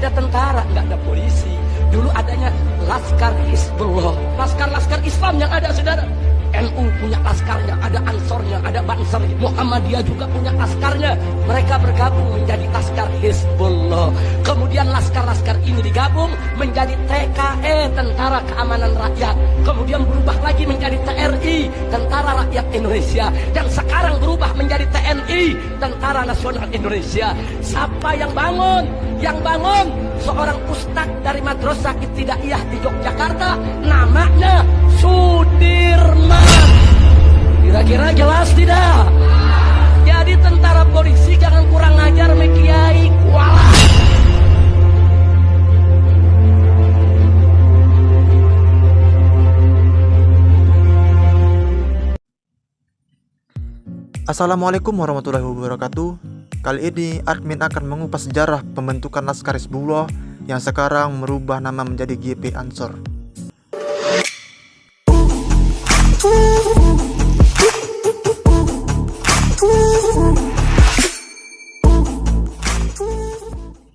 ada tentara, nggak ada polisi. Dulu adanya Laskar Hizbullah, laskar-laskar Islam yang ada, saudara. NU punya laskarnya, ada ansornya, ada banser. Muhammadiyah juga punya laskarnya. Mereka bergabung menjadi laskar Hizbullah. Kemudian laskar-laskar ini digabung menjadi TKE, Tentara Keamanan Rakyat. Kemudian berubah lagi menjadi TRI, Tentara Rakyat Indonesia. Dan sekarang berubah menjadi Tentara Nasional Indonesia. Siapa yang bangun? Yang bangun seorang ustadz dari Madrasah Ibtidaiyah di Yogyakarta. Namanya Sudirman. Kira-kira jelas tidak? Jadi tentara polisi Assalamualaikum warahmatullahi wabarakatuh Kali ini admin akan mengupas sejarah pembentukan Laskar Hizbullah yang sekarang merubah nama menjadi GP Ansor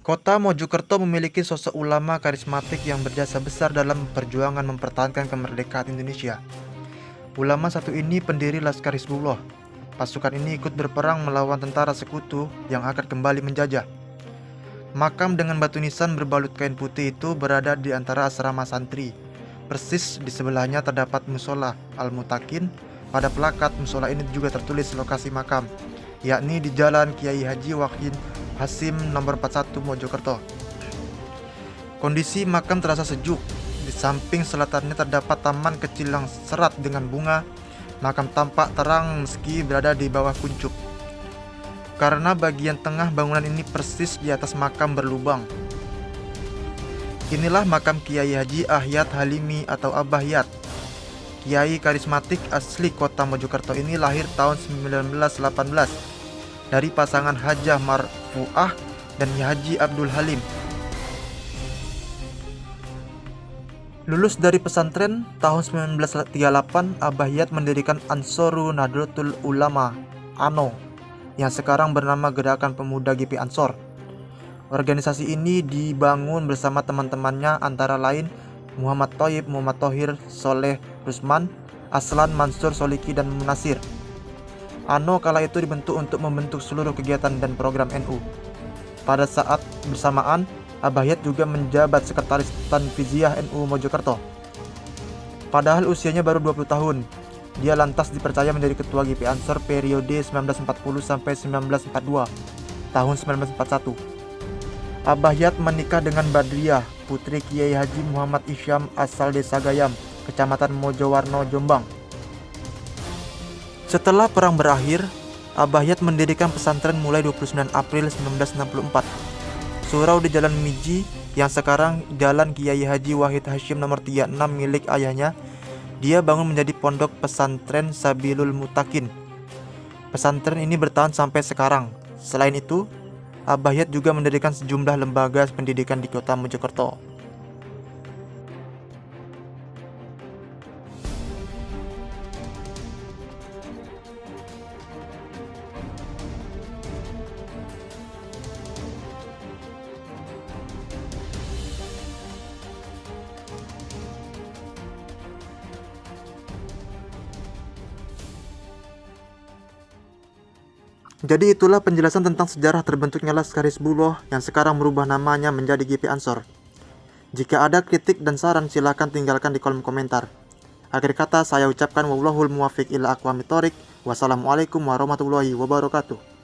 Kota Mojokerto memiliki sosok ulama karismatik yang berjasa besar dalam perjuangan mempertahankan kemerdekaan Indonesia. Ulama satu ini pendiri Laskar Hizbullah. Pasukan ini ikut berperang melawan tentara sekutu yang akan kembali menjajah. Makam dengan batu nisan berbalut kain putih itu berada di antara asrama santri. Persis di sebelahnya terdapat musola Al-Mutakin. Pada pelakat musola ini juga tertulis lokasi makam, yakni di Jalan Kiai Haji Wakin Hasim nomor 41 Mojokerto. Kondisi makam terasa sejuk. Di samping selatannya terdapat taman kecil yang serat dengan bunga. Makam tampak terang meski berada di bawah kuncup. Karena bagian tengah bangunan ini persis di atas makam berlubang. Inilah makam Kiai Haji Ahyat Halimi atau Abah Yat. Kiai karismatik asli kota Mojokerto ini lahir tahun 1918 dari pasangan Hajah Marfuah dan Haji Abdul Halim. Lulus dari pesantren tahun 1938, Abah Yat mendirikan Ansoru Nahdlatul Ulama ANO yang sekarang bernama Gerakan Pemuda GP Ansor. Organisasi ini dibangun bersama teman-temannya antara lain Muhammad Toyib, Muhammad Tohir, Soleh Rusman, Aslan Mansur Soliki, dan Munasir. ANO kala itu dibentuk untuk membentuk seluruh kegiatan dan program NU. Pada saat bersamaan, Abayat juga menjabat sekretaris Tanfiziah NU Mojokerto. Padahal usianya baru 20 tahun, dia lantas dipercaya menjadi ketua GP Ansor periode 1940 sampai 1942 tahun 1941. Abayat menikah dengan Badriah, putri Kiai Haji Muhammad Isyam asal desa Gayam, kecamatan Mojowarno, Jombang. Setelah perang berakhir, Abayat mendirikan pesantren mulai 29 April 1964. Surau di Jalan Miji yang sekarang Jalan Kiai Haji Wahid Hashim nomor 36 milik ayahnya, dia bangun menjadi pondok pesantren Sabilul Mutakin. Pesantren ini bertahan sampai sekarang. Selain itu, Abayat juga mendirikan sejumlah lembaga pendidikan di kota Mojokerto. Jadi itulah penjelasan tentang sejarah terbentuknya Laskar Hizbullah yang sekarang merubah namanya menjadi GP Ansor. Jika ada kritik dan saran silahkan tinggalkan di kolom komentar. Akhir kata saya ucapkan wallahul muwafiq ila aqwamit Wassalamualaikum warahmatullahi wabarakatuh.